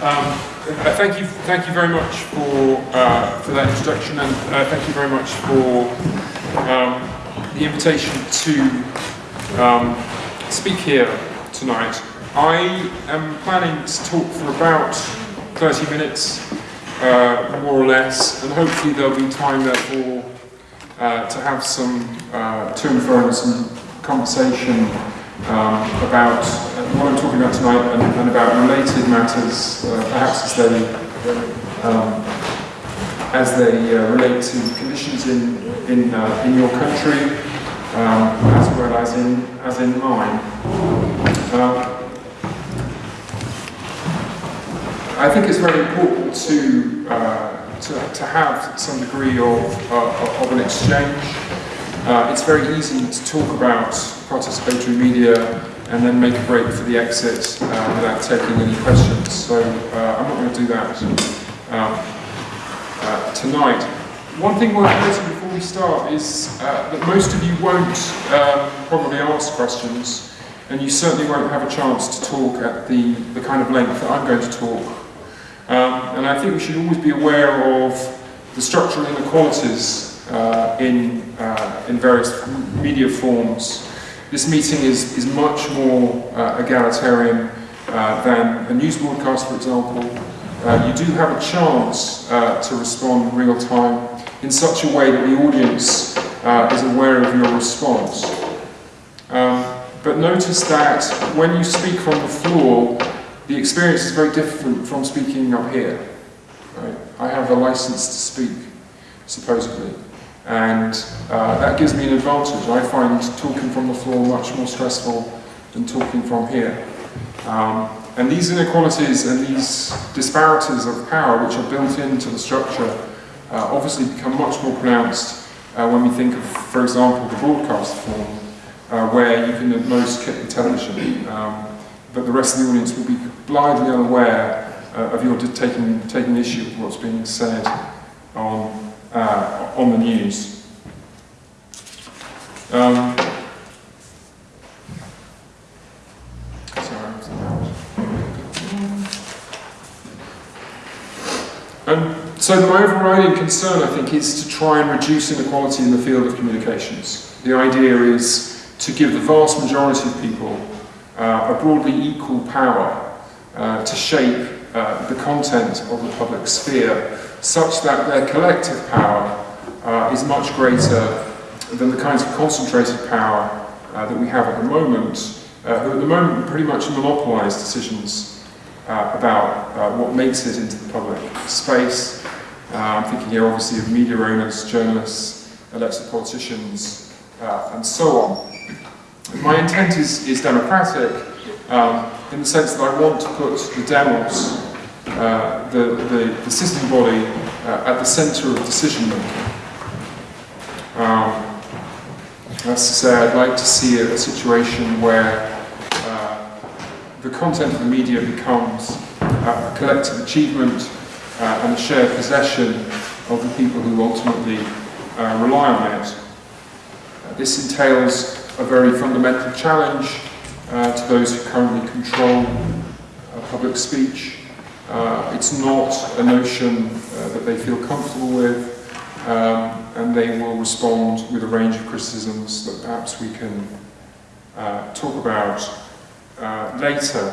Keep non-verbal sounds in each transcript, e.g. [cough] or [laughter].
Um, uh, thank you, thank you very much for uh, for that introduction, and uh, thank you very much for um, the invitation to um, speak here tonight. I am planning to talk for about 30 minutes, uh, more or less, and hopefully there'll be time therefore uh, to have some uh, to and fro and some conversation um, about what I'm talking about tonight and, and about related matters, uh, perhaps as they um, as they uh, relate to conditions in in uh, in your country, um, as well as in as in mine. Um, I think it's very important to uh, to, to have some degree of, uh, of an exchange. Uh, it's very easy to talk about participatory media and then make a break for the exit uh, without taking any questions. So uh, I'm not going to do that um, uh, tonight. One thing worth noting before we start is uh, that most of you won't um, probably ask questions and you certainly won't have a chance to talk at the, the kind of length that I'm going to talk. Um, and I think we should always be aware of the structural inequalities uh, in, uh, in various media forms this meeting is, is much more uh, egalitarian uh, than a news broadcast, for example. Uh, you do have a chance uh, to respond in real time in such a way that the audience uh, is aware of your response. Um, but notice that when you speak from the floor, the experience is very different from speaking up here. Right? I have a license to speak, supposedly and uh, that gives me an advantage. I find talking from the floor much more stressful than talking from here. Um, and these inequalities and these disparities of power which are built into the structure uh, obviously become much more pronounced uh, when we think of, for example, the broadcast form, uh, where you can at most kick the television, um, but the rest of the audience will be blindly unaware uh, of your taking, taking issue with what's being said on uh, on the news. Um, and so my overriding concern, I think, is to try and reduce inequality in the field of communications. The idea is to give the vast majority of people uh, a broadly equal power uh, to shape uh, the content of the public sphere such that their collective power uh, is much greater than the kinds of concentrated power uh, that we have at the moment, uh, who at the moment pretty much monopolise decisions uh, about uh, what makes it into the public space. Uh, I'm thinking here obviously of media owners, journalists, elected politicians, and so on. My intent is, is democratic um, in the sense that I want to put the demos uh, the, the, the, system body uh, at the centre of decision making. Um, that's to say, I'd like to see a, a situation where uh, the content of the media becomes a collective achievement uh, and a shared possession of the people who ultimately uh, rely on it. this entails a very fundamental challenge to those who currently control public speech uh, it's not a notion uh, that they feel comfortable with, um, and they will respond with a range of criticisms that perhaps we can uh, talk about uh, later.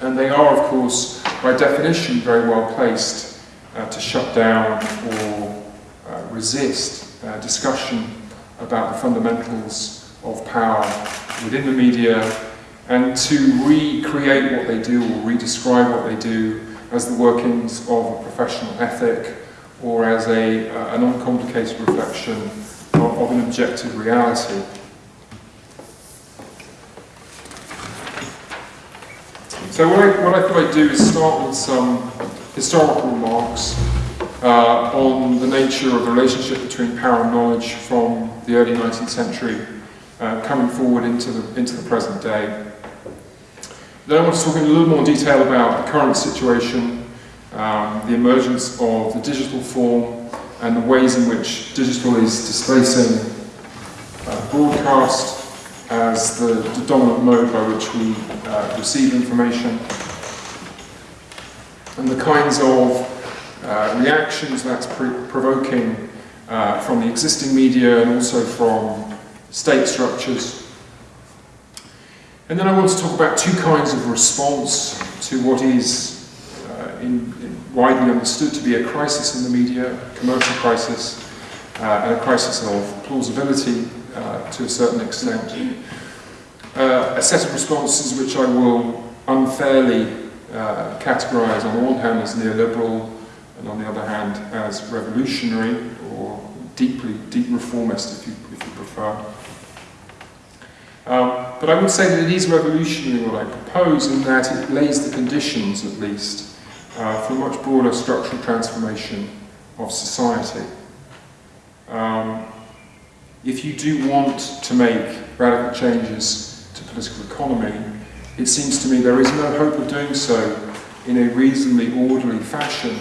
And they are, of course, by definition, very well placed uh, to shut down or uh, resist discussion about the fundamentals of power within the media and to recreate what they do or redescribe what they do as the workings of a professional ethic or as a, uh, an uncomplicated reflection of, of, an objective reality. So what I, what I thought I'd do is start with some historical remarks uh, on the nature of the relationship between power and knowledge from the early 19th century uh, coming forward into the, into the present day. Then I want to talk in a little more detail about the current situation, um, the emergence of the digital form, and the ways in which digital is displacing uh, broadcast as the, the, dominant mode by which we uh, receive information. and the kinds of uh, reactions that's provoking uh, from the existing media and also from state structures. And then I want to talk about two kinds of response to what is uh, in, in widely understood to be a crisis in the media, a commercial crisis, uh, and a crisis of plausibility uh, to a certain extent. Uh, a set of responses which I will unfairly uh, categorise on the one hand as neoliberal and on the other hand as revolutionary or deeply, deep reformist if you, if you prefer. Um, but I would say that it is revolutionary what I propose in that it lays the conditions at least uh, for a much broader structural transformation of society. Um, if you do want to make radical changes to political economy, it seems to me there is no hope of doing so in a reasonably orderly fashion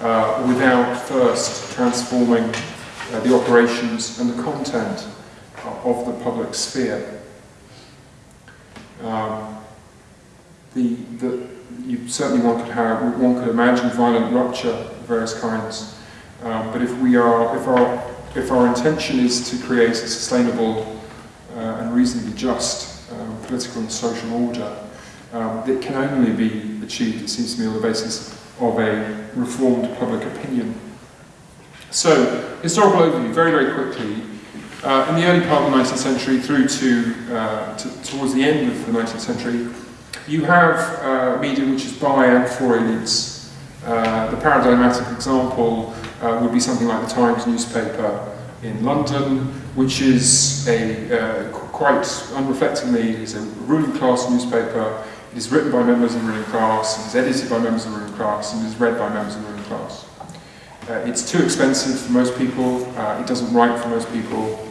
uh, without first transforming uh, the operations and the content of the public sphere. Um, the, the, you, certainly one could have, one could imagine violent rupture of various kinds, um, but if we are, if our, if our intention is to create a sustainable uh, and reasonably just um, political and social order, um, it can only be achieved, it seems to me, on the basis of a reformed public opinion. So, historical overview, very, very quickly. Uh, in the early part of the 19th century through to, uh, to, towards the end of the 19th century, you have uh, media which is by and for elites. Uh, the paradigmatic example uh, would be something like the Times newspaper in London, which is a uh, quite unreflectingly is a ruling class newspaper. It is written by members of the ruling class, it is edited by members of the ruling class, and it is read by members of the ruling class. It's too expensive for most people, it doesn't write for most people,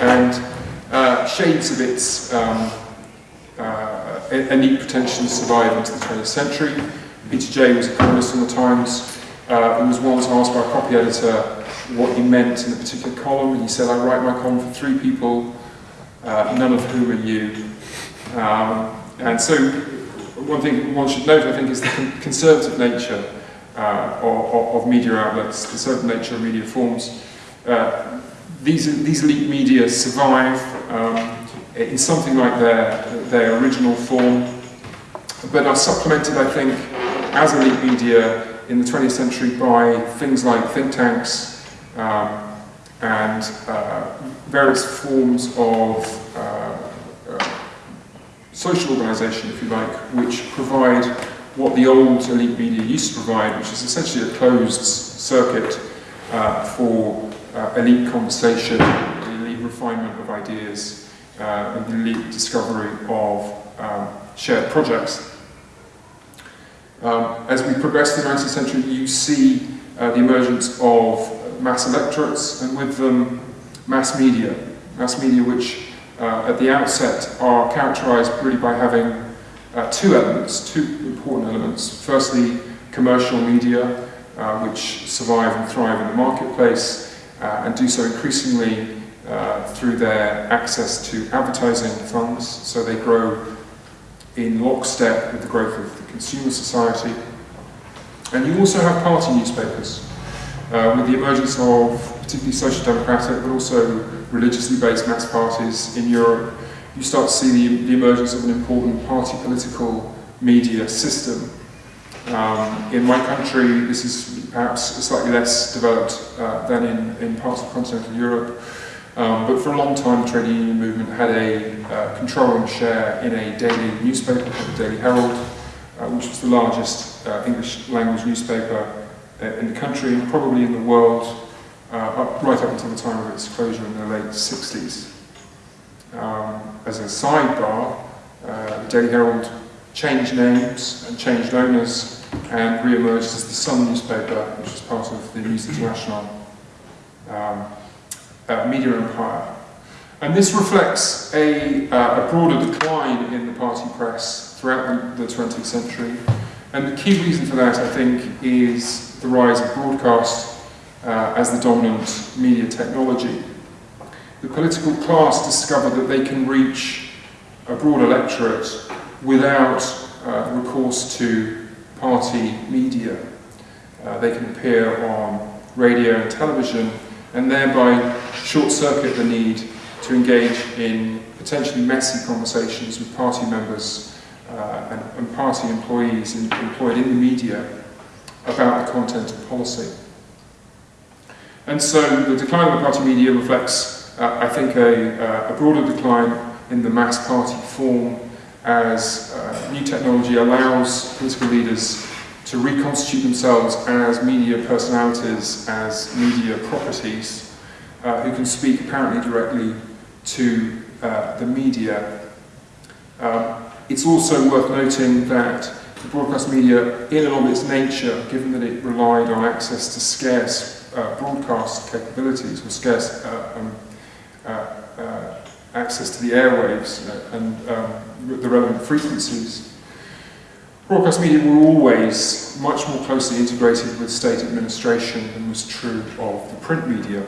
and uh, shades of its um, uh, pretensions survive into the 20th century. Peter Jay was a columnist on the Times, uh, who was once asked by a copy editor what he meant in a particular column, and he said, I write my column for three people, uh, none of whom are you. Um, and so one thing one should note, I think, is the con conservative nature uh, of, of, media outlets, the conservative nature of media forms. Uh, these, these elite media survive um, in something like their, their original form, but are supplemented, I think, as elite media in the 20th century by things like think tanks um, and uh, various forms of uh, uh, social organisation, if you like, which provide what the old elite media used to provide, which is essentially a closed circuit uh, for uh, elite conversation, elite refinement of ideas, uh, and elite discovery of um, shared projects. Um, as we progress through the 19th century, you see uh, the emergence of mass electorates and with them mass media. Mass media which uh, at the outset are characterized really by having uh, two elements, two important elements. Firstly, commercial media, uh, which survive and thrive in the marketplace and do so increasingly uh, through their access to advertising funds, so they grow in lockstep with the growth of the consumer society. And you also have party newspapers, uh, with the emergence of particularly social democratic but also religiously based mass parties in Europe, you start to see the, the emergence of an important party political media system. Um, in my country, this is perhaps slightly less developed uh, than in, in parts of continental Europe. Um, but for a long time, the trade union movement had a uh, controlling share in a daily newspaper called the Daily Herald, uh, which was the largest uh, English language newspaper uh, in the country and probably in the world, uh, up, right up until the time of its closure in the late 60s. Um, as a sidebar, the Daily Herald changed names and changed owners and re-emerged as the Sun newspaper, which was part of the News International. Um, uh, media empire. And this reflects a, uh, a, broader decline in the party press throughout the, the 20th century. And the key reason for that, I think, is the rise of broadcast uh, as the dominant media technology. The political class discovered that they can reach a broad electorate without uh, recourse to party media. Uh, they can appear on radio and television and thereby short-circuit the need to engage in potentially messy conversations with party members uh, and, and, party employees in, employed in the media about the content of policy. And so the decline of the party media reflects, uh, I think, a, uh, a, broader decline in the mass party form as uh, new technology allows political leaders to reconstitute themselves as media personalities, as media properties, uh, who can speak apparently directly to uh, the media. Um, it's also worth noting that the broadcast media, in and of its nature, given that it relied on access to scarce uh, broadcast capabilities or scarce uh, um, access to the airwaves and um, the relevant frequencies, broadcast media were always much more closely integrated with state administration than was true of the print media.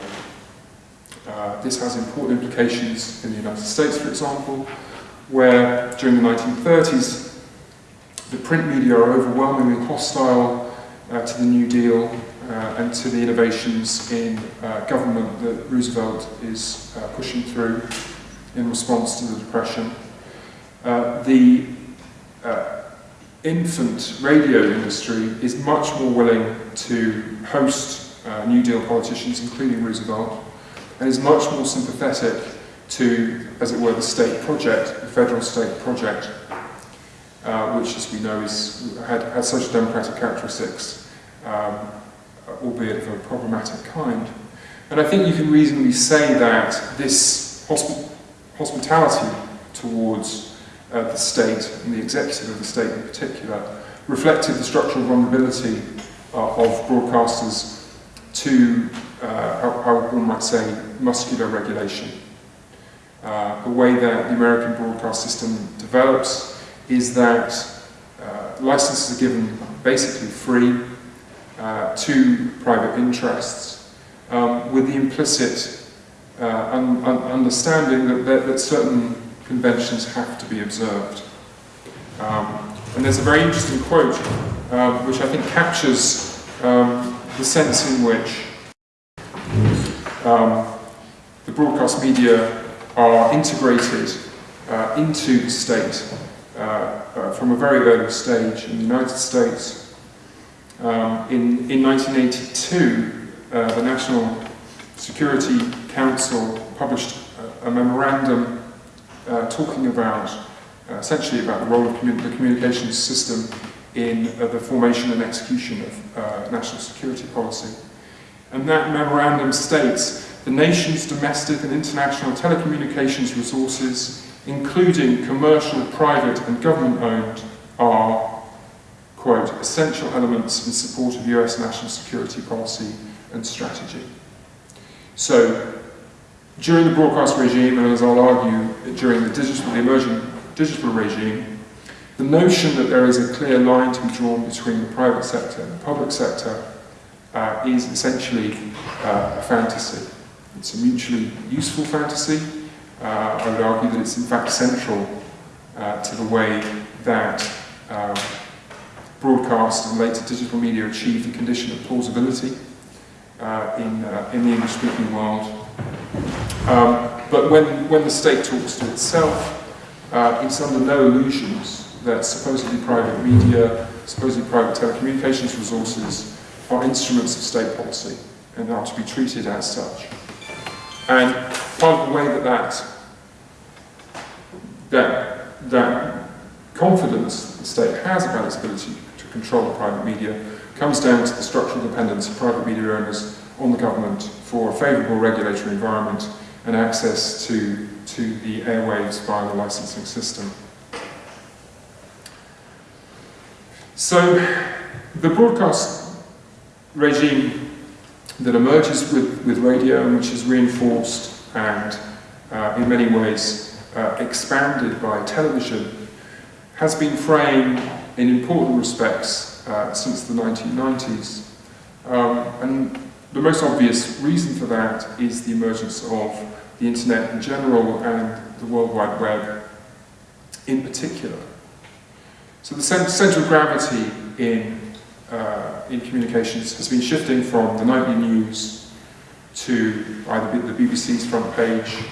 Uh, this has important implications in the United States, for example, where during the 1930s the print media are overwhelmingly hostile uh, to the New Deal uh, and to the innovations in uh, government that Roosevelt is uh, pushing through in response to the Depression. Uh, the infant radio industry is much more willing to host New Deal politicians, including Roosevelt, and is much more sympathetic to, as it were, the state project, the federal state project, uh, which, as we know, is, had, had social democratic characteristics, um, albeit of a problematic kind. And I think you can reasonably say that this hosp hospitality towards uh, the state and the executive of the state in particular reflected the structural vulnerability uh, of broadcasters to uh, how, how, one might say, muscular regulation. Uh, the way that the American broadcast system develops is that uh, licenses are given basically free uh, to private interests um, with the implicit uh, un un understanding that, that, that, certain conventions have to be observed. Um, and there's a very interesting quote um, which I think captures um, the sense in which um, the broadcast media are integrated uh, into the state uh, uh, from a very early stage in the United States. Um, in, in 1982, uh, the National Security Council published a, a memorandum uh, talking about, uh, essentially about the role of commun the communications system in the formation and execution of national security policy. And that memorandum states the nation's domestic and international telecommunications resources, including commercial, private and government-owned, are, quote, essential elements in support of US national security policy and strategy. So, during the broadcast regime, and as I'll argue during the digital, the emerging digital regime, the notion that there is a clear line to be drawn between the private sector and the public sector uh, is essentially uh, a fantasy. It's a mutually useful fantasy. Uh, I would argue that it's in fact central uh, to the way that um, broadcast and later digital media achieve the condition of plausibility uh, in, uh, in the English-speaking world. Um, but when, when the state talks to itself, it's under no illusions that supposedly private media, supposedly private telecommunications resources are instruments of state policy and are to be treated as such. And part of the way that that, that, that confidence the state has about its ability to control the private media comes down to the structural dependence of private media owners on the government for a favourable regulatory environment and access to, to the airwaves via the licensing system. So the broadcast regime that emerges with, with radio and which is reinforced and uh, in many ways uh, expanded by television has been framed in important respects uh, since the 1990s. Um, and the most obvious reason for that is the emergence of the internet in general and the World Wide Web in particular. So the centre of gravity in, uh, in communications has been shifting from the nightly news to either the BBC's front page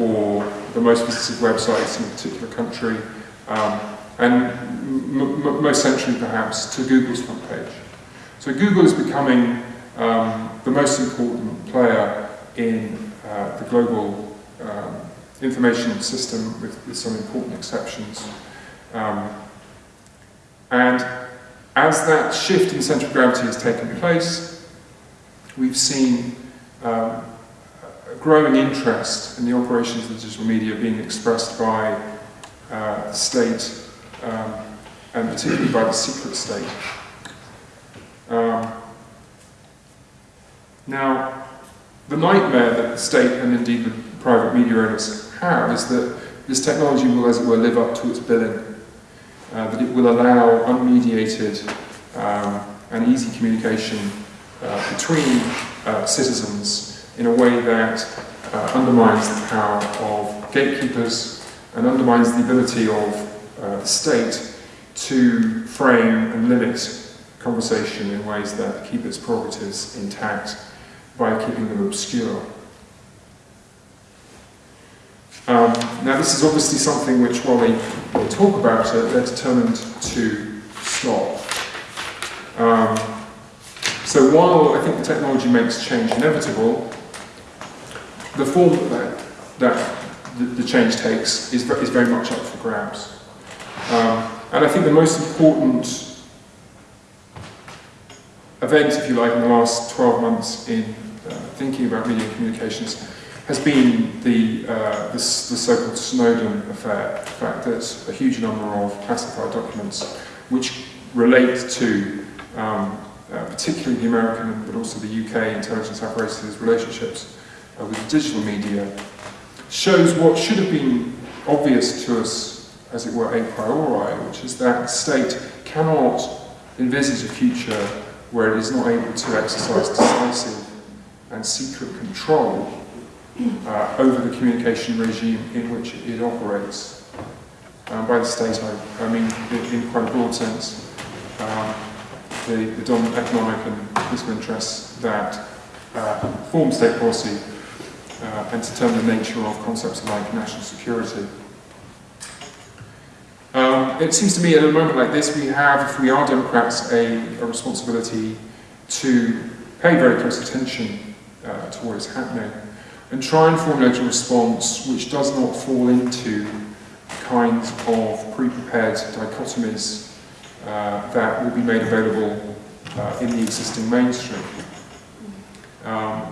or the most visited websites in a particular country, um, and most centrally perhaps to Google's front page. So Google is becoming um, the most important player in uh, the global um, information system with, with, some important exceptions. Um, and as that shift in central gravity has taken place, we've seen um, a growing interest in the operations of digital media being expressed by uh, the state um, and particularly by the secret state. Um, now, the nightmare that the state and indeed the private media owners have is that this technology will, as it were, live up to its billing, uh, that it will allow unmediated um, and easy communication uh, between uh, citizens in a way that uh, undermines the power of gatekeepers and undermines the ability of uh, the state to frame and limit conversation in ways that keep its prerogatives intact by keeping them obscure. Um, now this is obviously something which, while they, they talk about it, they're determined to stop. Um, so while I think the technology makes change inevitable, the form that, that the, the change takes is, is very much up for grabs. Um, and I think the most important event, if you like, in the last 12 months in uh, thinking about media communications has been the, uh, the, the so-called Snowden affair, the fact that a huge number of classified documents which relate to um, uh, particularly the American but also the UK intelligence apparatus' relationships uh, with digital media shows what should have been obvious to us, as it were, a priori, which is that the state cannot envisage a future where it is not able to exercise decisive and secret control uh, over the communication regime in which it operates. Um, by the state, I, I mean in, in, quite a broad sense, um, the, the, dominant economic and political interests that uh, form state policy uh, and determine the nature of concepts like national security. Um, it seems to me at a moment like this we have, if we are Democrats, a, a responsibility to pay very close attention uh, to what is happening and try and formulate a response which does not fall into kinds of pre-prepared dichotomies uh, that will be made available uh, in the existing mainstream. Um,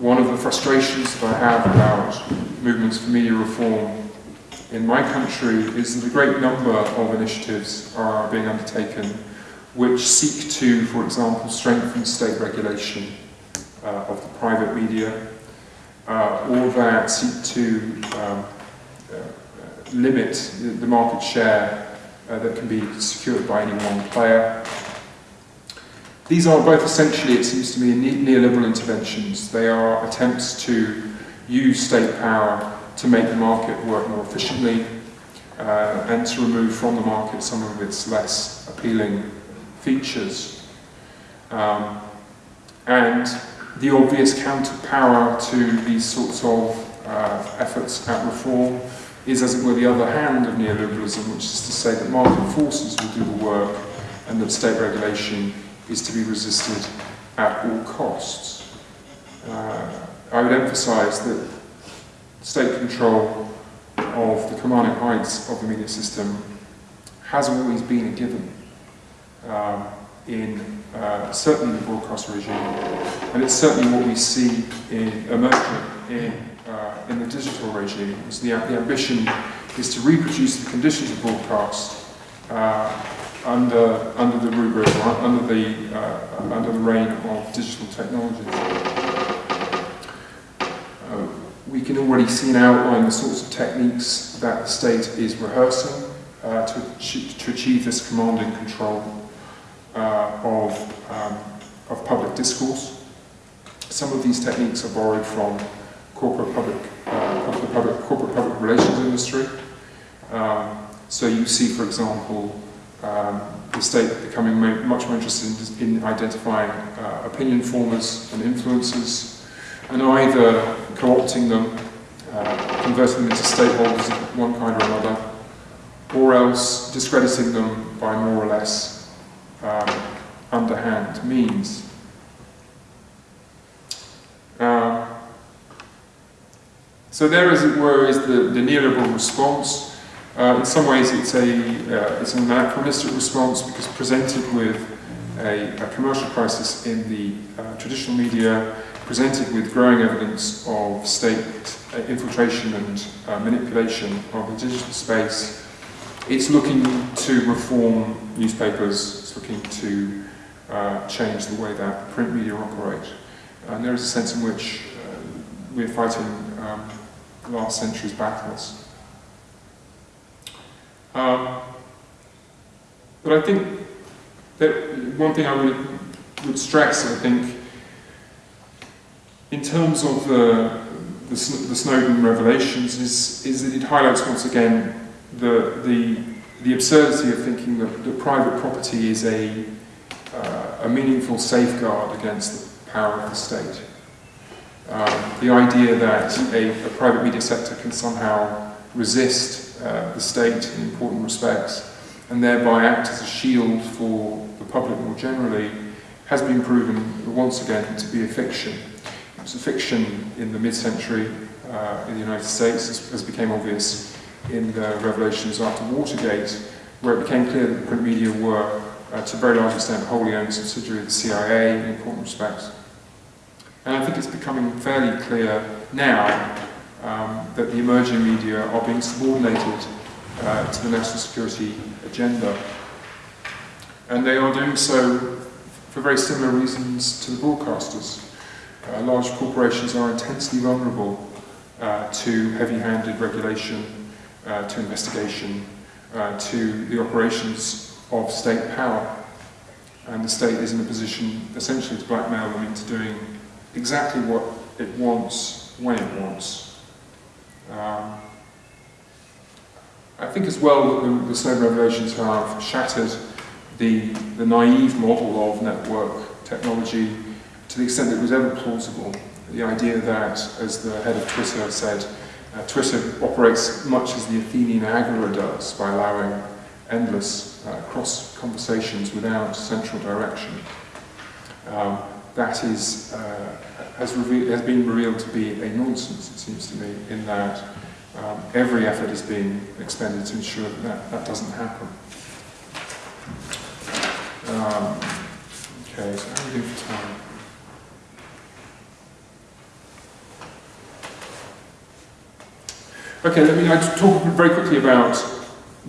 one of the frustrations that I have about movements for media reform in my country is that a great number of initiatives are being undertaken which seek to, for example, strengthen state regulation uh, of the private media, uh, or that seek to um, uh, limit the market share uh, that can be secured by any one player. These are both essentially, it seems to me, neoliberal interventions. They are attempts to use state power to make the market work more efficiently uh, and to remove from the market some of its less appealing features. Um, and the obvious counterpower to these sorts of uh, efforts at reform is, as it were, the other hand of neoliberalism, which is to say that market forces will do the work and that state regulation is to be resisted at all costs. Uh, I would emphasize that state control of the commanding heights of the media system has always been a given um, in uh, certainly the broadcast regime, and it's certainly what we see in emerging in, uh, in the digital regime. So the, the ambition is to reproduce the conditions of broadcast uh, under under the rubric or under the uh, under the reign of digital technology we can already see and outline the sorts of techniques that the state is rehearsing uh, to, to achieve this command and control uh, of, um, of public discourse. Some of these techniques are borrowed from corporate public, uh, the public, corporate public relations industry. Um, so you see, for example, um, the state becoming much more interested in, in identifying uh, opinion formers and influencers, and either co-opting them, uh, converting them into stakeholders of one kind or another, or else discrediting them by more or less um, underhand means. Um, so there, as it were, is the, the neoliberal response. Uh, in some ways, it's, a, uh, it's an anachronistic response because presented with a, a commercial crisis in the uh, traditional media, presented with growing evidence of state uh, infiltration and uh, manipulation of the digital space, it's looking to reform newspapers, it's looking to uh, change the way that print media operate. And there is a sense in which uh, we're fighting um, last century's battles. Um, but I think that one thing I would, would stress, I think, in terms of the, the, the Snowden revelations, is, is that it highlights once again the, the, the absurdity of thinking that, that private property is a, uh, a meaningful safeguard against the power of the state. Um, the idea that a, a, private media sector can somehow resist uh, the state in important respects and thereby act as a shield for the public more generally has been proven once again to be a fiction. Fiction in the mid-century uh, in the United States, as, as became obvious in the revelations after Watergate, where it became clear that the print media were, uh, to a very large extent, wholly owned subsidiary of the CIA in important respects. And I think it's becoming fairly clear now um, that the emerging media are being subordinated uh, to the national security agenda. And they are doing so for very similar reasons to the broadcasters. Uh, large corporations are intensely vulnerable uh, to heavy-handed regulation, uh, to investigation, uh, to the operations of state power. And the state is in a position essentially to blackmail them into doing exactly what it wants when it wants. Um, I think as well that the, the Snowden revelations have shattered the, the naive model of network technology to the extent that it was ever plausible. The idea that, as the head of Twitter said, uh, Twitter operates much as the Athenian Agora does by allowing endless uh, cross conversations without central direction. Um, that is, uh, has, has, been revealed to be a nonsense, it seems to me, in that um, every effort is being expended to ensure that that, that doesn't happen. Um, okay, so how are we doing for time? Okay, let me I talk very quickly about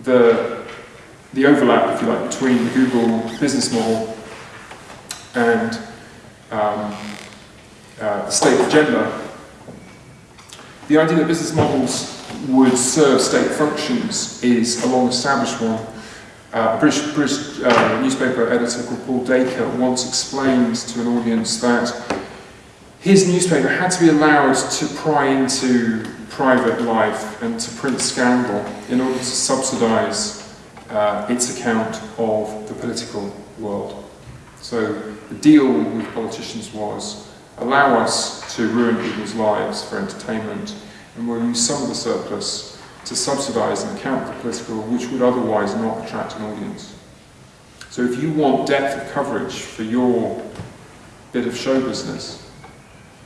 the, the overlap, if you like, between the Google business model and um, uh, the state agenda, the idea that business models would serve state functions is a long-established one. Uh, a British, British uh, newspaper editor called Paul Dacre once explained to an audience that his newspaper had to be allowed to pry into private life and to print scandal in order to subsidise uh, its account of the political world. So the deal with politicians was allow us to ruin people's lives for entertainment and we'll use some of the surplus to subsidise an account of the political which would otherwise not attract an audience. So if you want depth of coverage for your bit of show business,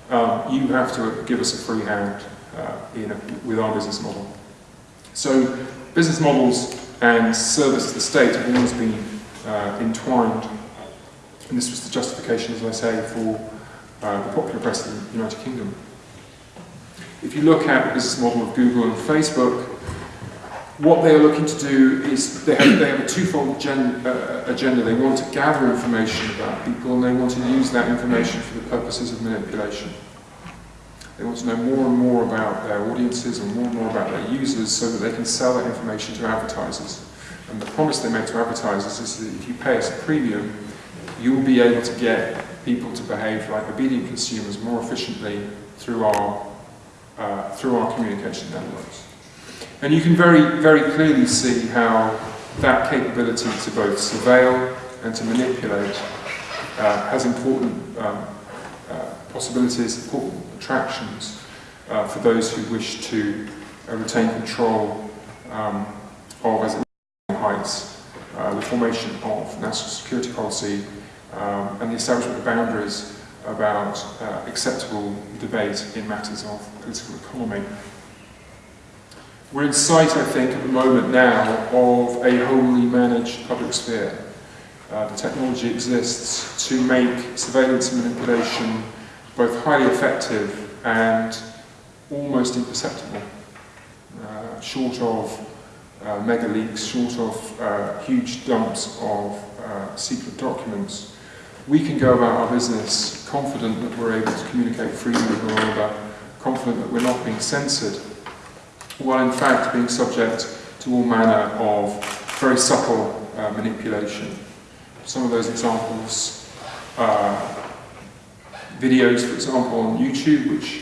um, you have to give us a free hand uh, in a, with our business model. So business models and service to the state have always been uh, entwined and this was the justification, as I say, for uh, the popular press in the United Kingdom. If you look at the business model of Google and Facebook, what they are looking to do is they have, they have a twofold uh, agenda. They want to gather information about people and they want to use that information for the purposes of manipulation. They want to know more and more about their audiences and more and more about their users so that they can sell that information to advertisers. And the promise they make to advertisers is that if you pay us a premium, you'll be able to get people to behave like obedient consumers more efficiently through our, uh, through our communication networks. And you can very, very clearly see how that capability to both surveil and to manipulate uh, has important um, uh, possibilities, important attractions uh, for those who wish to uh, retain control um, of, as heights, uh, the formation of national security policy um, and the establishment of boundaries about uh, acceptable debate in matters of political economy. We're in sight, I think, at the moment now of a wholly managed public sphere. Uh, the technology exists to make surveillance and manipulation both highly effective and almost imperceptible, uh, short of uh, mega leaks, short of uh, huge dumps of uh, secret documents. We can go about our business confident that we're able to communicate freely with one another, confident that we're not being censored, while in fact being subject to all manner of very subtle uh, manipulation. Some of those examples are videos, for example, on YouTube, which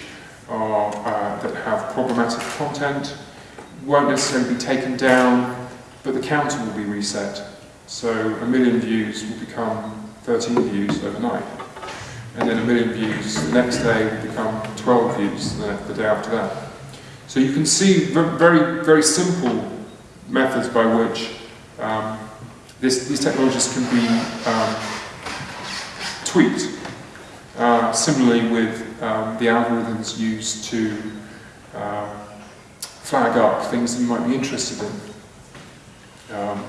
are, uh, that have problematic content, won't necessarily be taken down, but the counter will be reset. So a million views will become 13 views overnight. And then a million views the next day will become 12 views the day after that. So you can see very, very simple methods by which um, this, these technologies can be um, tweaked. Uh, similarly with um, the algorithms used to um, flag up things that you might be interested in. Um,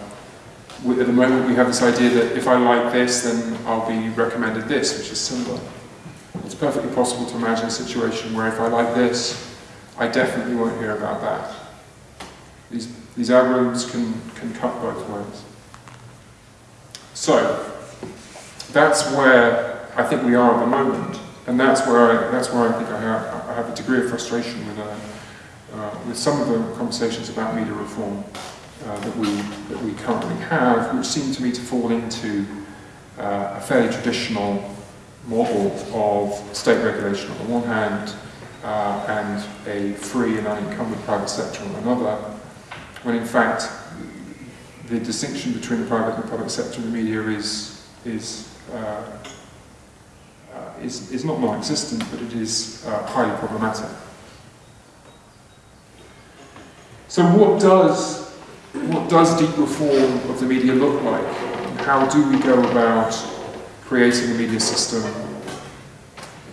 at the moment we have this idea that if I like this then I'll be recommended this, which is similar. It's perfectly possible to imagine a situation where if I like this, I definitely won't hear about that. These, these algorithms can, can cut both ways. So, that's where I think we are at the moment, and that's where I, that's where I think I have, I have a degree of frustration with, uh, uh, with some of the conversations about media reform uh, that, we, that we currently have, which seem to me to fall into uh, a fairly traditional model of state regulation on the one hand, and a free and unencumbered private sector on another, when in fact the distinction between the private and public sector in the media is, is, uh, uh, is, is not non-existent, but it is uh, highly problematic. So what does, what does deep reform of the media look like? How do we go about creating a media system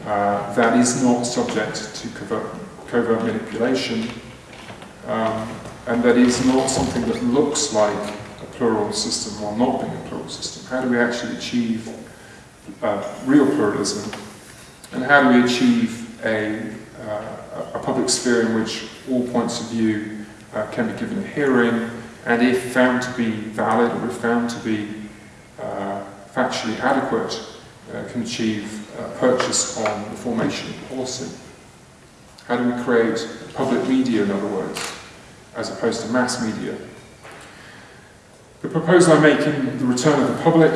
uh, that is not subject to covert, covert manipulation. Um, and that is not something that looks like a plural system while not being a plural system. How do we actually achieve uh, real pluralism? And how do we achieve a, uh, a public sphere in which all points of view uh, can be given a hearing? And if found to be valid or if found to be uh, factually adequate uh, can achieve uh, purchase on the formation of policy? How do we create public media, in other words, as opposed to mass media? The proposal I make in The Return of the Public,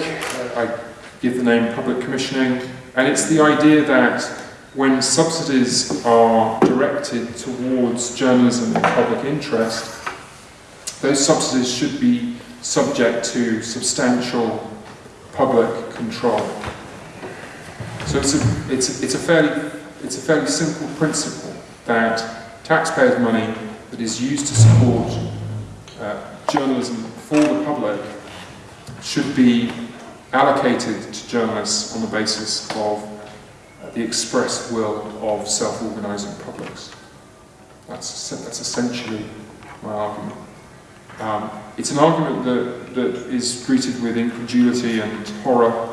I give the name public commissioning, and it's the idea that when subsidies are directed towards journalism and public interest, those subsidies should be subject to substantial public control. So it's a, it's, it's, a fairly, it's a fairly simple principle that taxpayers' money that is used to support uh, journalism for the public should be allocated to journalists on the basis of the expressed will of self-organising publics. That's, that's essentially my argument. Um, it's an argument that, that is greeted with incredulity and horror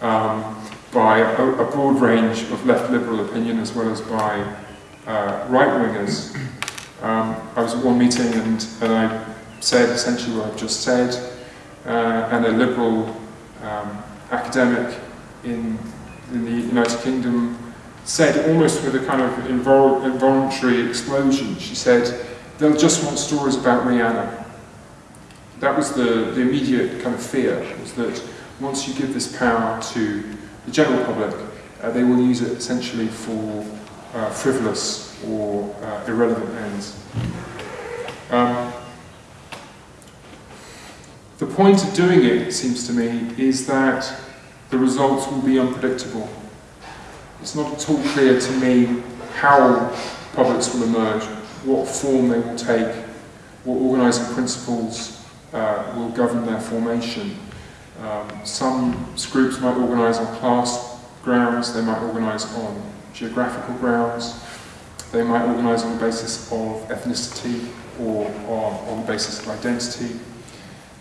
um, by a, a, broad range of left liberal opinion as well as by uh, right wingers. Um, I was at one meeting and, and I said essentially what I've just said, uh, and a liberal um, academic in, in the United Kingdom said almost with a kind of invol involuntary explosion, she said, they'll just want stories about Rihanna. That was the, the immediate kind of fear, was that once you give this power to the general public, uh, they will use it essentially for uh, frivolous or uh, irrelevant ends. Um, point of doing it, it seems to me, is that the results will be unpredictable. It's not at all clear to me how publics will emerge, what form they will take, what organising principles uh, will govern their formation. Um, some groups might organise on class grounds, they might organise on geographical grounds, they might organise on the basis of ethnicity or on, on the basis of identity.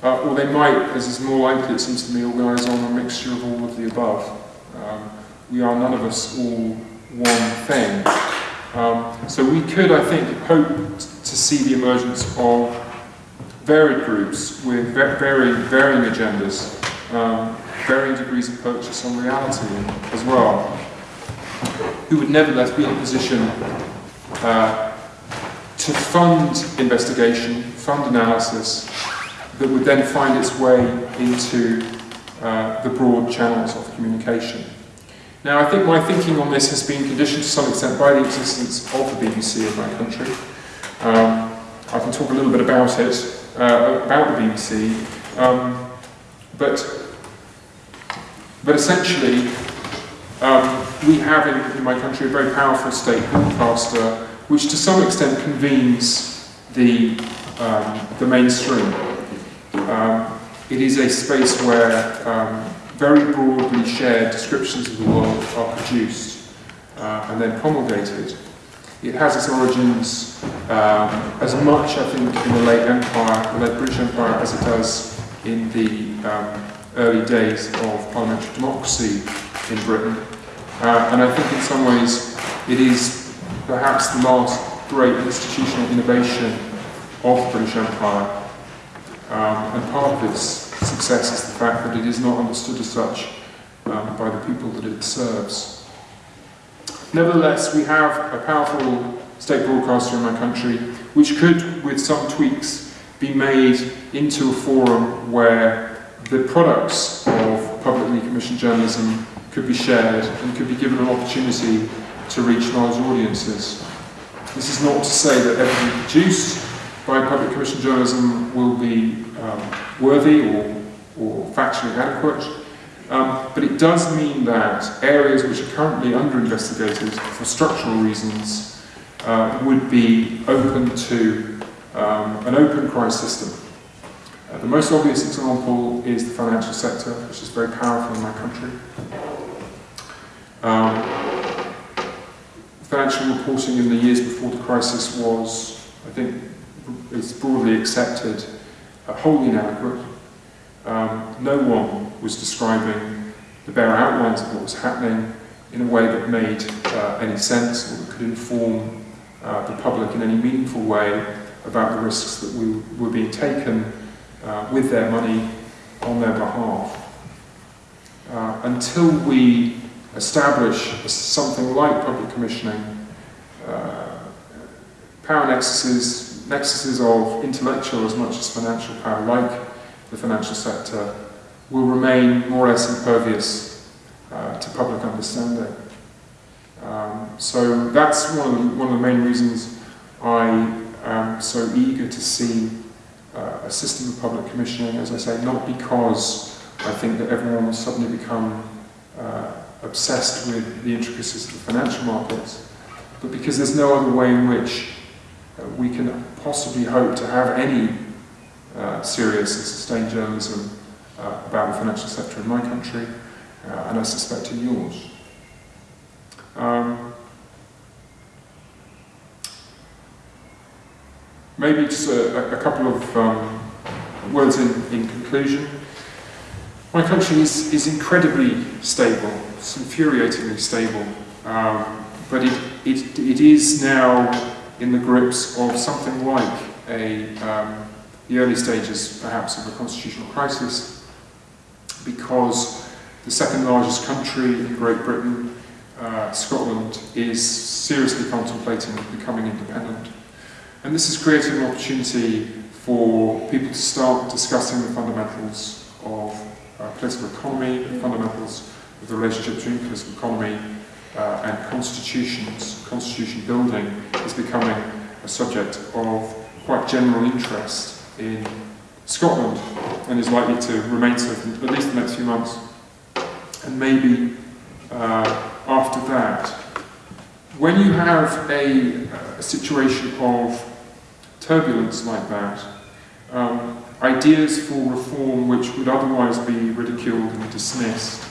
Uh, or they might, as is more likely it seems to me, organise on a mixture of all of the above. Um, we are none of us all one thing. Um, so we could, I think, hope to see the emergence of varied groups with very varying agendas, um, varying degrees of purchase on reality as well, who would nevertheless be in a position uh, to fund investigation, fund analysis, that would then find its way into uh, the broad channels of communication. Now, I think my thinking on this has been conditioned to some extent by the existence of the BBC in my country. Um, I can talk a little bit about it, uh, about the BBC, um, but, but essentially, um, we have in, in, my country a very powerful state broadcaster which to some extent convenes the, um, the mainstream. Um, it is a space where um, very broadly shared descriptions of the world are produced uh, and then promulgated. It has its origins um, as much, I think, in the late Empire, the late British Empire, as it does in the um, early days of parliamentary democracy in Britain. Uh, and I think in some ways it is perhaps the last great institutional innovation of the British Empire. Um, and part of its success is the fact that it is not understood as such um, by the people that it serves. Nevertheless, we have a powerful state broadcaster in my country which could, with some tweaks, be made into a forum where the products of publicly commissioned journalism could be shared and could be given an opportunity to reach large audiences. This is not to say that everything produced by public commissioned journalism will be um, worthy or, or factually adequate, um, but it does mean that areas which are currently under investigated for structural reasons uh, would be open to um, an open cry system. Uh, the most obvious example is the financial sector, which is very powerful in my country. Um, financial reporting in the years before the crisis was, I think, is broadly accepted uh, wholly inadequate. Um, no one was describing the bare outlines of what was happening in a way that made uh, any sense or that could inform uh, the public in any meaningful way about the risks that we were being taken uh, with their money on their behalf. Uh, until we establish something like public commissioning, uh, power nexuses nexuses of intellectual as much as financial power, like the financial sector, will remain more or less impervious uh, to public understanding. Um, so that's one of, the, one of the main reasons I am so eager to see uh, a system of public commissioning, as I say, not because I think that everyone will suddenly become uh, obsessed with the intricacies of the financial markets, but because there's no other way in which uh, we can possibly hope to have any uh, serious and sustained journalism uh, about the financial sector in my country, uh, and I suspect in yours. Um, maybe just a, a couple of um, words in, in conclusion. My country is, is incredibly stable, it's infuriatingly stable, um, but it, it, it is now in the grips of something like a, um, the early stages, perhaps, of a constitutional crisis, because the second largest country in Great Britain, uh, Scotland, is seriously contemplating becoming independent. And this has created an opportunity for people to start discussing the fundamentals of uh, political economy, the fundamentals of the relationship between political economy uh, and constitutions, constitution building is becoming a subject of quite general interest in Scotland and is likely to remain so for at least the next few months. And maybe uh, after that. When you have a, a situation of turbulence like that, um, ideas for reform which would otherwise be ridiculed and dismissed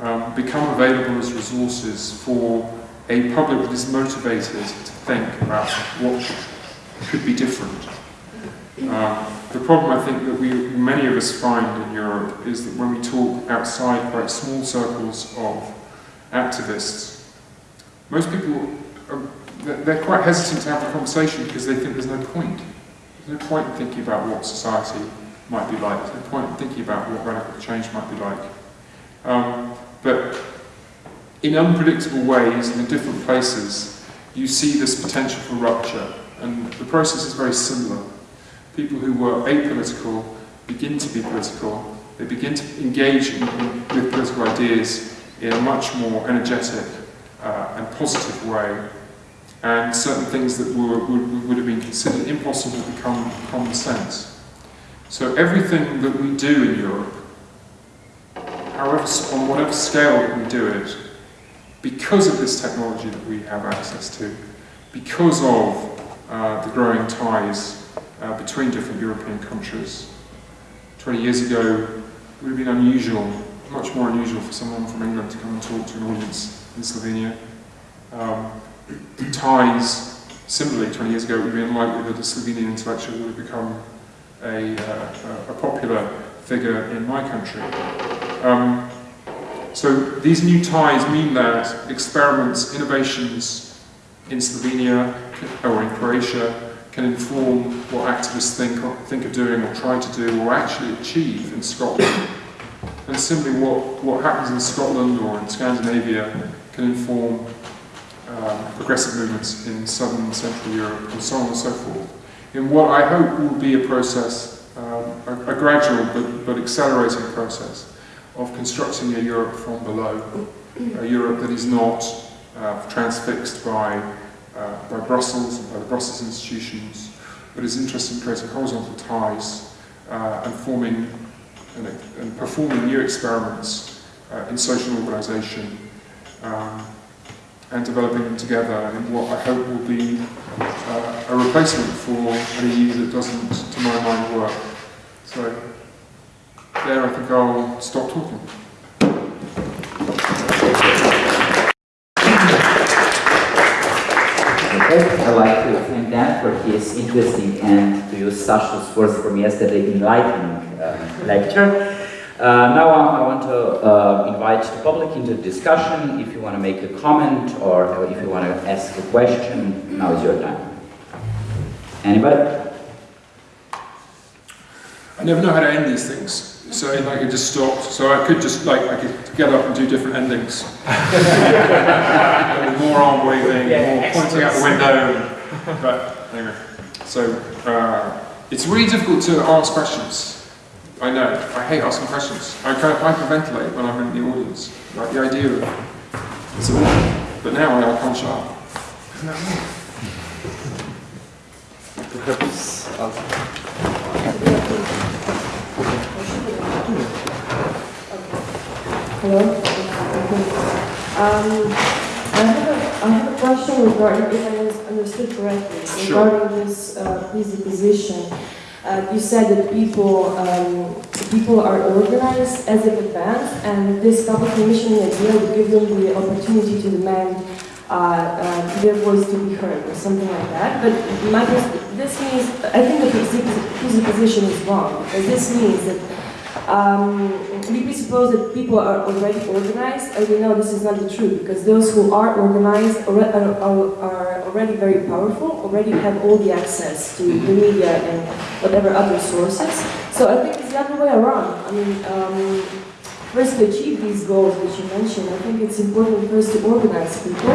um, become available as resources for a public that is motivated to think about what could be different. Um, the problem I think that we, many of us find in Europe is that when we talk outside quite small circles of activists, most people, are, they're quite hesitant to have a conversation because they think there's no point. There's no point in thinking about what society might be like. There's no point in thinking about what radical change might be like. Um, but in unpredictable ways and in different places, you see this potential for rupture. And the process is very similar. People who were apolitical begin to be political. They begin to engage in, in, with political ideas in a much more energetic uh, and positive way. And certain things that were, would, would have been considered impossible become common sense. So everything that we do in Europe, however, on whatever scale we do it, because of this technology that we have access to, because of uh, the growing ties uh, between different European countries. 20 years ago, it would have been unusual much more unusual for someone from England to come and talk to an audience in Slovenia. Um, ties, similarly, 20 years ago, it would be unlikely that a Slovenian intellectual would have become a, uh, a popular figure in my country. Um, so these new ties mean that experiments, innovations in Slovenia or in Croatia can inform what activists think, think of doing or try to do or actually achieve in Scotland and similarly, what, what happens in Scotland or in Scandinavia can inform um, progressive movements in southern and central Europe, and so on and so forth. In what I hope will be a process, um, a, a, gradual but, but accelerating process of constructing a Europe from below, a Europe that is not uh, transfixed by, uh, by Brussels and by the Brussels institutions, but is interested in creating horizontal ties uh, and forming and, and performing new experiments uh, in social organisation um, and developing them together in what I hope will be uh, a replacement for an EU that doesn't, to my mind, work. So there I think I'll stop talking. I'd like to thank Dan for his interesting and, to use Sasha's words from yesterday, enlightening uh, lecture. Uh, now I want to uh, invite the public into discussion. If you want to make a comment or if you want to ask a question, now is your time. Anybody? I never know how to end these things. So like it just stopped. So I could just like I could get up and do different endings. [laughs] more arm waving, yeah, more pointing out the window. But anyway, so uh, it's really difficult to ask questions. I know. I hate asking questions. I kind of hyperventilate when I'm in the audience. Like the idea of it's a but now I can't shut up. Perhaps Hello. Um, I have a I have a question regarding if I understood correctly regarding sure. this uh, position. Uh, you said that people um, people are organized as in advance, and this public commissioning idea would give them the opportunity to demand uh, uh, their voice to be heard, or something like that. But my, this means, I think the position is wrong, because this means that um, we presuppose that people are already organized, and we know this is not the truth, because those who are organized are, are, are already very powerful, already have all the access to the media and whatever other sources. So I think it's the other way around. I mean, um, first to achieve these goals which you mentioned, I think it's important first to organize people,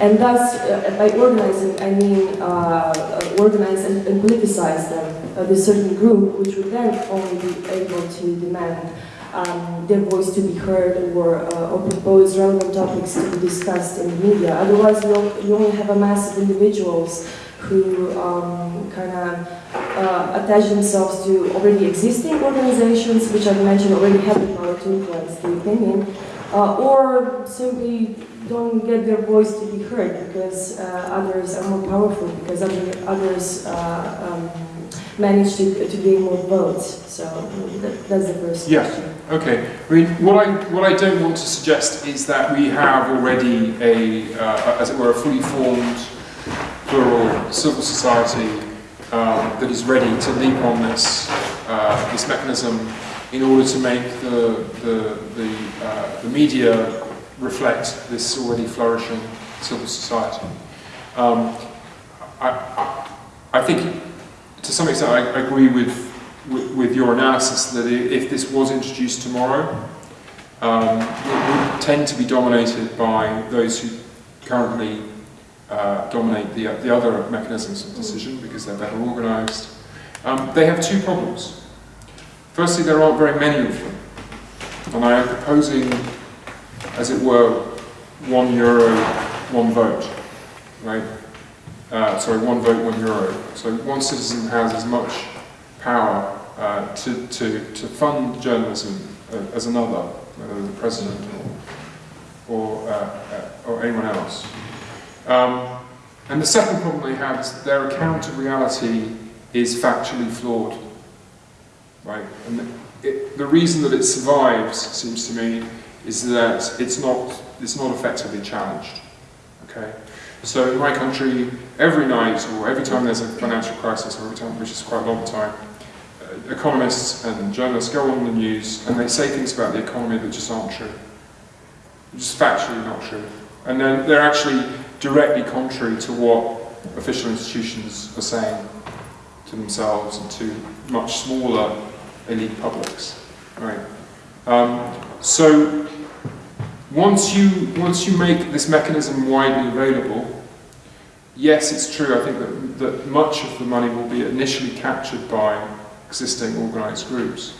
and thus, uh, by organizing, I mean uh, organize and, and politicize them of a certain group, which would then only be able to demand um, their voice to be heard or, uh, or propose relevant topics to be discussed in the media. Otherwise, you only have a mass of individuals who um, kind of uh, attach themselves to already existing organizations, which I've mentioned already have the power to influence the opinion, uh, or simply don't get their voice to be heard because uh, others are more powerful, because other, others uh, um, manage to, to gain more votes. So that, that's the first Yeah. question. Okay. I mean, what I what I don't want to suggest is that we have already a, uh, as it were, a fully formed plural civil society um, that is ready to leap on this uh, this mechanism in order to make the the the, uh, the media reflect this already flourishing civil society. Um, I, I, think to some extent I agree with with, with your analysis that if this was introduced tomorrow, um, it would tend to be dominated by those who currently uh, dominate the, the other mechanisms of decision because they're better organised. Um, they have two problems. Firstly, there aren't very many of them, and I am proposing, as it were, one euro, one vote, right? Uh, sorry, one vote, one euro. So one citizen has as much power uh, to, to, to fund journalism as another, whether the president or, or, uh, uh, or anyone else. Um, and the second problem they have is their account of reality is factually flawed. Right? And it, the reason that it survives, seems to me, is that it's not, it's not effectively challenged. Okay? So in my country, every night or every time there's a financial crisis, or every time, which is quite a long time, economists and journalists go on the news and they say things about the economy that just aren't true. Just factually not true. And then they're actually directly contrary to what official institutions are saying to themselves and to much smaller elite publics. Right? Um, so once you once you make this mechanism widely available, yes, it's true. I think that, that much of the money will be initially captured by existing organised groups,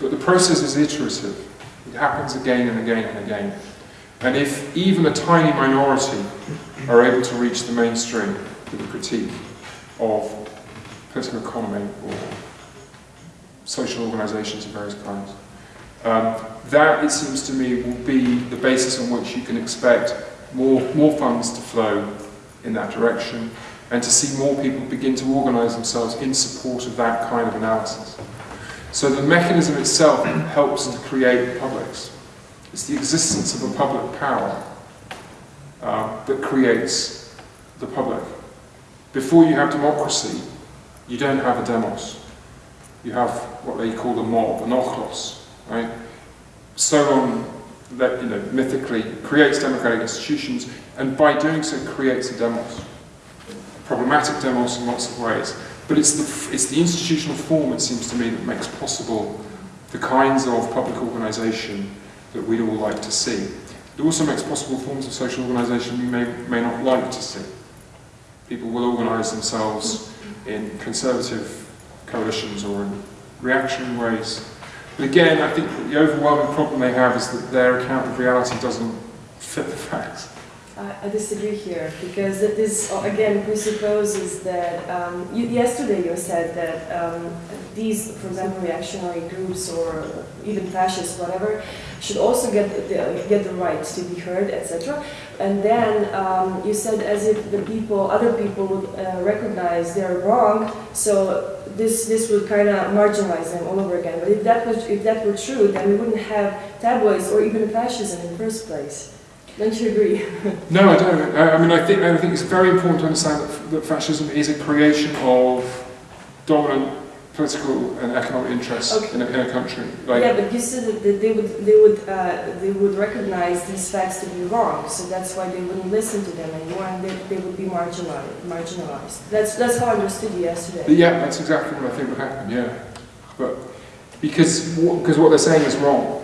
but the process is iterative. It happens again and again and again. And if even a tiny minority are able to reach the mainstream with a critique of political economy or social organisations of various kinds, um, that, it seems to me, will be the basis on which you can expect more, more funds to flow in that direction and to see more people begin to organise themselves in support of that kind of analysis. So the mechanism itself helps to create publics. It's the existence of a public power uh, that creates the public. Before you have democracy, you don't have a demos. You have what they call the mob, an ochlos, right? Solon, that, you know, mythically creates democratic institutions, and by doing so creates a demos. Problematic demos in lots of ways. But it's the, it's the institutional form, it seems to me, that makes possible the kinds of public organisation that we'd all like to see. It also makes possible forms of social organisation we may, may not like to see. People will organise themselves in conservative coalitions or in reactionary ways. But again, I think the overwhelming problem they have is that their account of reality doesn't fit the facts. I I disagree here because this uh, again presupposes that um, you, yesterday you said that um, these, for example, reactionary groups or even fascists, whatever, should also get the, get the right to be heard, etc. And then um, you said as if the people, other people would uh, recognize they're wrong, so this this would kind of marginalize them all over again. But if that was if that were true, then we wouldn't have tabloids or even fascism in the first place. Don't you agree? [laughs] No, I don't. I, mean, I think, I think it's very important to understand that, that fascism is a creation of dominant political and economic interests Okay. in, a, in a country. Like, yeah, but you said that that they would they would uh, they would recognize these facts to be wrong, so that's why they wouldn't listen to them anymore, and they, they would be marginalized. Marginalized. That's that's how I understood you yesterday. But yeah, that's exactly what I think would happen, yeah. But because because what they're saying is wrong,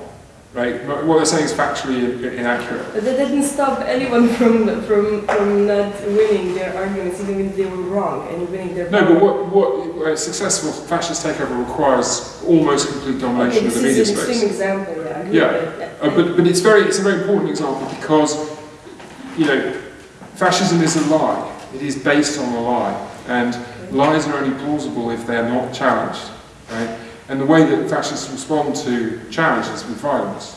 right? What they're saying is factually inaccurate. But that didn't stop anyone from from from not winning their arguments, even if they were wrong and winning their. No, but what, what a successful fascist takeover requires almost complete domination this of the media space. This is an extreme example. Yeah, Yeah. Uh, but, but it's very, it's a very important example because, you know, fascism is a lie. It is based on a lie. And Lies are only plausible if they're not challenged, right? And the way that fascists respond to challenges with violence,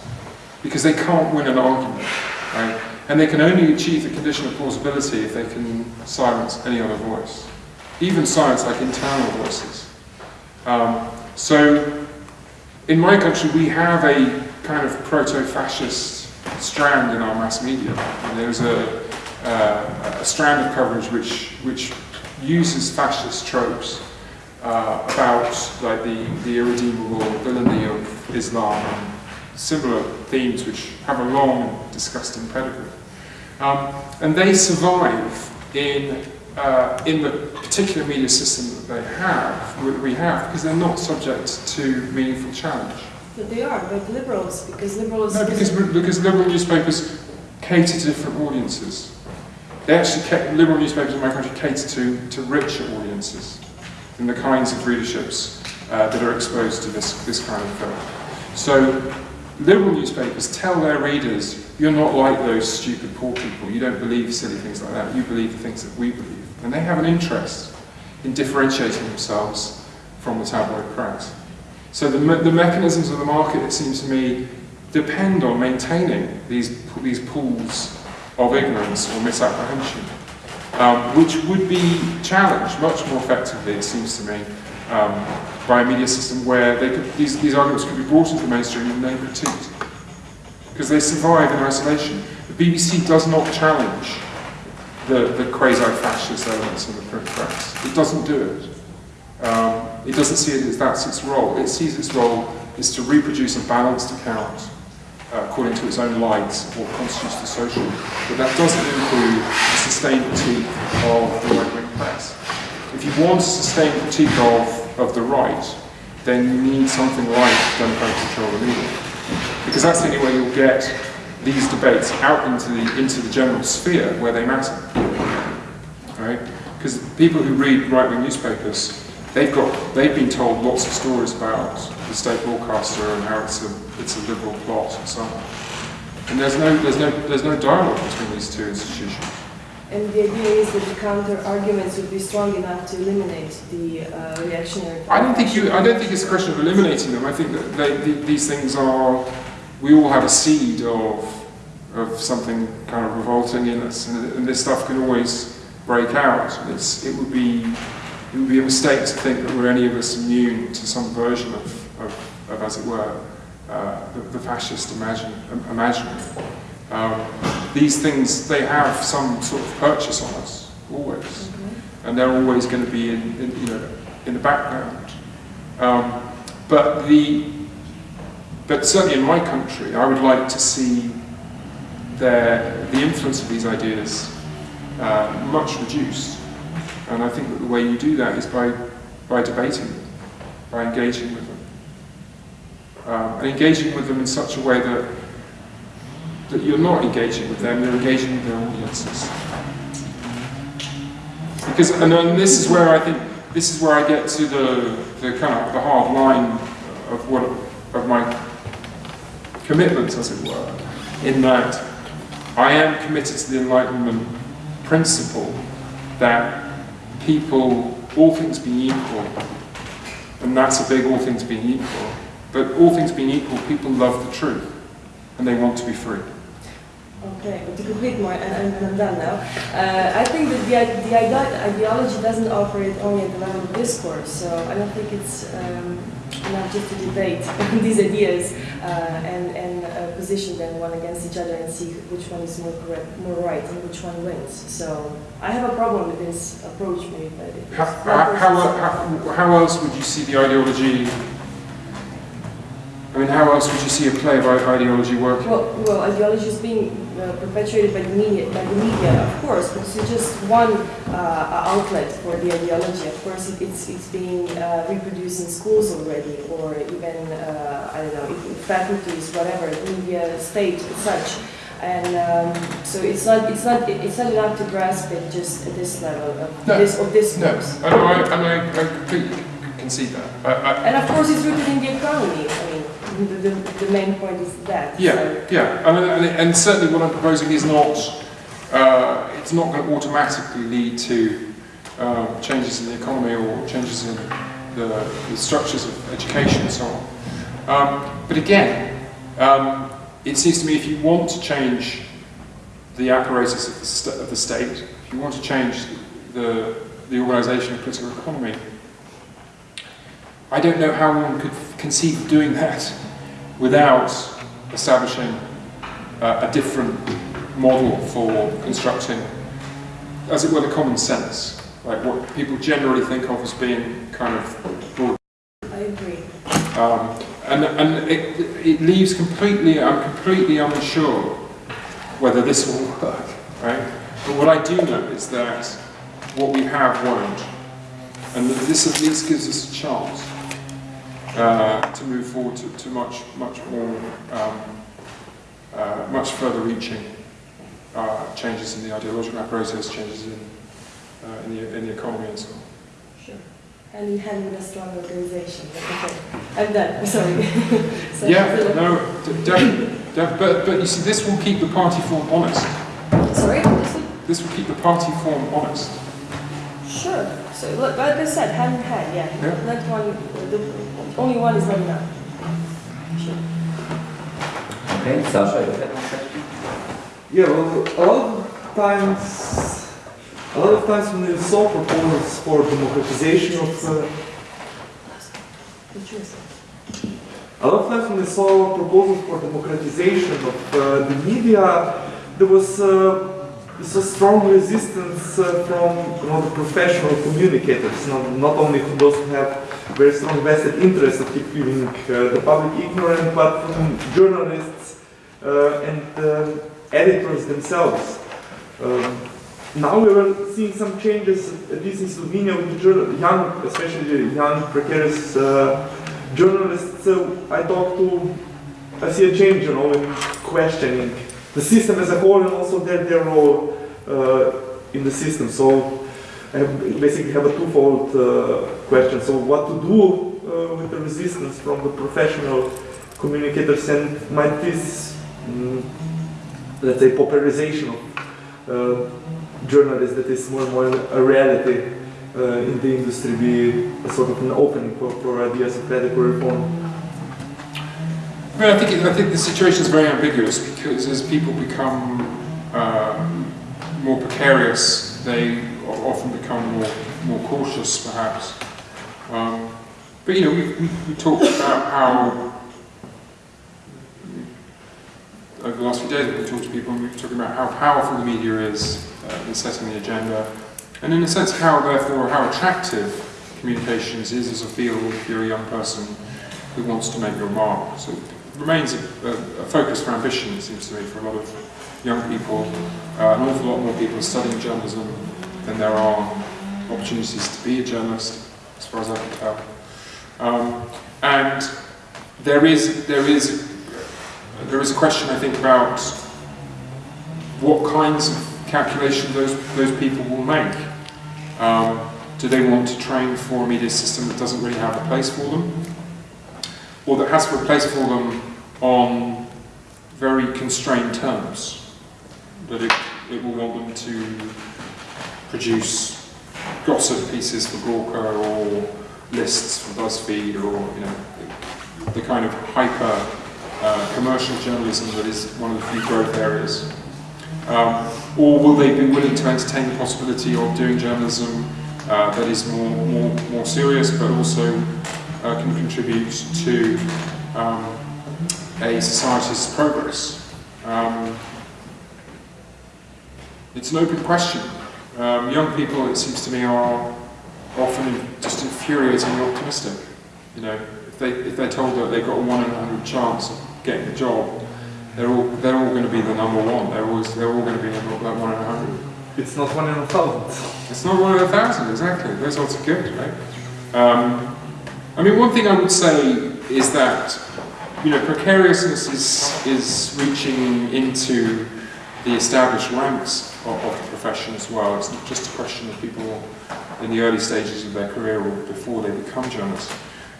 because they can't win an argument, right? And they can only achieve the condition of plausibility if they can silence any other voice, even silence like internal voices. Um, so, in my country, we have a kind of proto-fascist strand in our mass media. And there's a, uh, a strand of coverage which, which uses fascist tropes uh, about like the, the irredeemable villainy of Islam and similar themes which have a long disgusting pedigree. Um, and they survive in, uh, in the particular media system that they have, that we have, because they're not subject to meaningful challenge. But they are, but liberals, because liberals... No, because, because liberal newspapers cater to different audiences. They actually, liberal newspapers in my country cater to, to richer audiences than the kinds of readerships uh, that are exposed to this, this kind of film. So, liberal newspapers tell their readers, you're not like those stupid poor people, you don't believe silly things like that, you believe the things that we believe. And they have an interest in differentiating themselves from the tabloid press. So the, me- the mechanisms of the market, it seems to me, depend on maintaining these, these pools of ignorance or misapprehension, um, which would be challenged much more effectively, it seems to me, um, by a media system where they could, these, these arguments could be brought into the mainstream and then critiqued. Because they survive in isolation. The BBC does not challenge the, the quasi-fascist elements in the print press. It doesn't do it. Um, it doesn't see it as that's its role. It sees its role is to reproduce a balanced account uh, according to its own lights what constitutes the social. But that doesn't include a sustained critique of the right-wing press. If you want a sustained critique of, of the right, then you need something like democratic control of the media. Because that's the only way you'll get these debates out into the, into the general sphere where they matter. Right? Because people who read right-wing newspapers they've got they've been told lots of stories about the state broadcaster and how it's a it's a liberal plot and so on. And there's no there's no there's no dialogue between these two institutions. And the idea is that the counter arguments would be strong enough to eliminate the uh, reactionary. I don't think you I don't think it's a question of eliminating them. I think that they, the, these things are we all have a seed of of something kind of revolting in us, and, and this stuff can always break out. It's, it would be it would be a mistake to think that we're any of us immune to some version of, of, of as it were, uh, the, the, fascist imagine, imaginary. Um, these things, they have some sort of purchase on us, always. Mm-hmm. And they're always going to be in, in, you know, in the background. Um, but, the, but certainly in my country, I would like to see their, the influence of these ideas uh, much reduced. And I think that the way you do that is by, by debating them, by engaging with them. Um, and engaging with them in such a way that, that you're not engaging with them, you're engaging with their audiences. Because, and then this is where I think, this is where I get to the, the kind of the hard line of what, of my commitment, as it were, in that I am committed to the Enlightenment principle that people, all things being equal, and that's a big all things being equal, but all things being equal, people love the truth, and they want to be free. Okay, but to complete my, and, I'm done now, uh, I think that the, the ideology doesn't operate only at the level of discourse, so I don't think it's um, enough just to debate [laughs] these ideas uh, and, and uh, position them one against each other and see which one is more correct, more right, and which one wins. So I have a problem with this approach, maybe. But how, how, how, how else would you see the ideology Mean, how else would you see a play of ideology working? Well, well, ideology is being uh, perpetuated by the media, by the media, of course, but it's just one uh, outlet for the ideology. Of course, it, it's it's being uh, reproduced in schools already, or even uh, I don't know, faculties, whatever, media, state, such. And um, so it's not it's not it's not enough to grasp it just at this level of no, this of this. No, and I, and I, I completely concede that. I, I, and of course, it's rooted in the economy. The, the, the, main point is that. Yeah, so. yeah, and, and, and, certainly what I'm proposing is not, uh, it's not going to automatically lead to um, changes in the economy or changes in the, the structures of education and so on. Um, but again, um, it seems to me if you want to change the apparatus of the, st of the state, if you want to change the, the organisation of political economy, I don't know how one could conceive of doing that without establishing uh, a different model for constructing, as it were, the common sense, like what people generally think of as being kind of broad. I agree. Um, and and it, it leaves completely, I'm completely unsure whether this will [laughs] work, right? But what I do know is that what we have won't. And that this at least gives us a chance uh, to move forward to, to much, much more, um, uh, much further reaching uh, changes in the ideological apparatus, changes in, uh, in, the, in the economy and so on. Sure. And having a strong organization. Okay. I'm done. Sorry. [laughs] So, Yeah, no, d- definitely. Def- but, but you see, this will keep the party form honest. Sorry. This will keep the party form honest. Sure. So look, like I said, hand in hand. Yeah. Yeah. That one. The only one is not enough. Sure. Okay, Sasha, you had one question? Yeah, well, a lot of times, a lot of times when you saw proposals for democratization of, uh, What you a lot of times when we saw proposals for democratization of uh, the media, there was uh, this was strong resistance uh, from you know, professional communicators, not, not only those who have very strong vested interest of keeping uh, the public ignorant, but from journalists uh, and um editors themselves. Um, now we are seeing some changes, at least in Slovenia, with young, especially young, precarious uh, journalists. So I talk to, I see a change, you know, in questioning the system as a whole and also their, their role uh, in the system. So I basically have a twofold uh, question. So what to do uh, with the resistance from the professional communicators and might this, mm, let's say, popularization of journalists that is more and more a reality uh, in the industry be a sort of an opening for, for ideas of radical reform? I I think, I think the situation is very ambiguous because as people become uh, more precarious, they often become more, more cautious, perhaps. Um, but you know, we, we, we talked about how over the last few days we've talked to people and we've talked about how powerful the media is uh, in setting the agenda, and in a sense how therefore how attractive communications is as a field if you're a young person who wants to make your mark. So remains a, a, focus for ambition, it seems to me, for a lot of young people. Uh, an awful lot more people studying journalism than there are opportunities to be a journalist, as far as I can tell. Um, and there is, there is, there is a question, I think, about what kinds of calculation those, those people will make. Um, do they want to train for a media system that doesn't really have a place for them? Or that has a place for them on very constrained terms? That it, it will want them to produce gossip pieces for Gawker or lists for BuzzFeed or, you know, the, the kind of hyper uh, commercial journalism that is one of the few growth areas. Um, or will they be willing to entertain the possibility of doing journalism uh, that is more, more, more serious but also uh, can contribute to um, a society's progress? Um, it's an open question. Um, young people, it seems to me, are often just infuriatingly optimistic. You know, if they if they're told that they've got a one in a hundred chance of getting a job, they're all they're all going to be the number one. They're always they're all going to be that one in a hundred. It's not one in a thousand. It's not one in a thousand, exactly. Those odds are good, right? Um, I mean, one thing I would say is that you know precariousness is is reaching into the established ranks of, of the profession as well. It's not just a question of people in the early stages of their career or before they become journalists.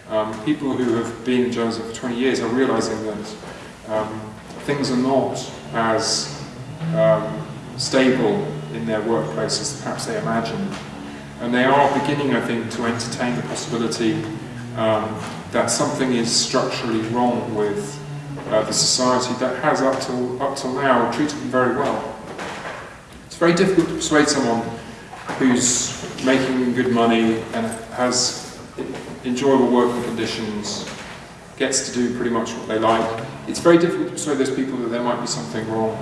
Um, people who have been in journalism for 20 years are realizing that um, things are not as um, stable in their workplace as perhaps they imagined. And they are beginning, I think, to entertain the possibility um, that something is structurally wrong with uh, the society that has up till, up till now treated them very well. It's very difficult to persuade someone who's making good money and has enjoyable working conditions, gets to do pretty much what they like. It's very difficult to persuade those people that there might be something wrong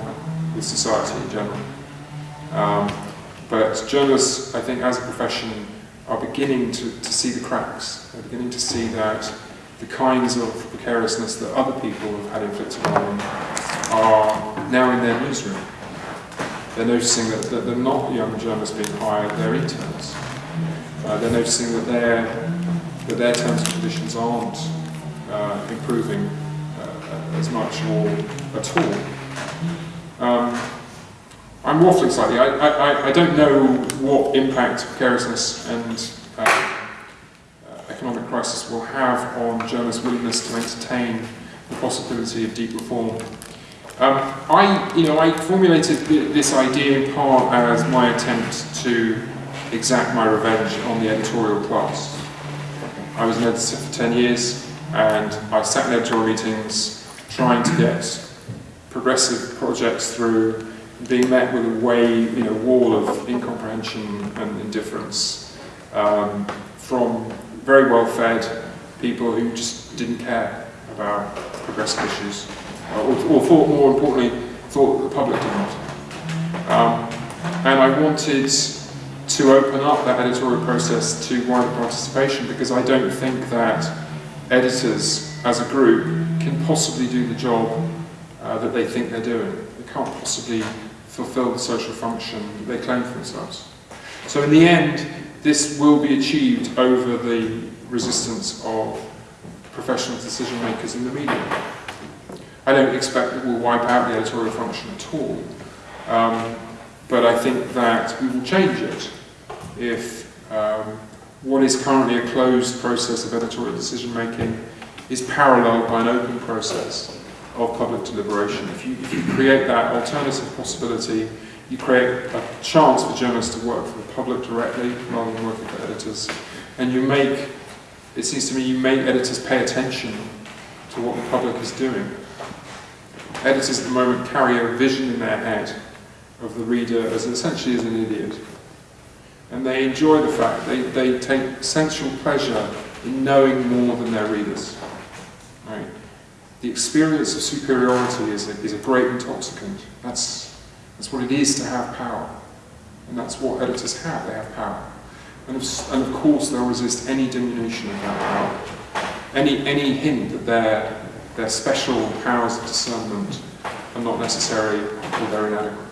with society in general. Um, but journalists, I think, as a profession, are beginning to, to see the cracks. They're beginning to see that the kinds of precariousness that other people have had inflicted on them are now in their newsroom. They're noticing that, that they're not young journalists being hired, they're interns. Uh, they're noticing that their, that their terms and conditions aren't uh, improving uh, as much or at all. Um, I'm waffling slightly. I, I, I don't know what impact precariousness and uh, uh, economic crisis will have on journalists' willingness to entertain the possibility of deep reform. Um, I, you know, I formulated th this idea in part as my attempt to exact my revenge on the editorial class. I was an editor for 10 years, and I sat in editorial meetings trying to get progressive projects through being met with a way, you know, wall of incomprehension and indifference um, from very well-fed people who just didn't care about progressive issues, or, or thought, more importantly, thought the public did not. Um, and I wanted to open up that editorial process to wider participation because I don't think that editors, as a group, can possibly do the job uh, that they think they're doing. They can't possibly fulfill the social function they claim for themselves. So in the end, this will be achieved over the resistance of professional decision makers in the media. I don't expect that we'll wipe out the editorial function at all, um, but I think that we will change it if um, what is currently a closed process of editorial decision making is paralleled by an open process of public deliberation. If you, if you create that alternative possibility, you create a chance for journalists to work for the public directly rather than working for editors. And you make, it seems to me, you make editors pay attention to what the public is doing. Editors at the moment carry a vision in their head of the reader as essentially as an idiot. And they enjoy the fact, they, they take sensual pleasure in knowing more than their readers. Right? The experience of superiority is a, is a great intoxicant. That's, that's what it is to have power. And that's what editors have, they have power. And of, and of course they'll resist any diminution of that power. Any, any hint that their, their special powers of discernment are not necessary or they're inadequate.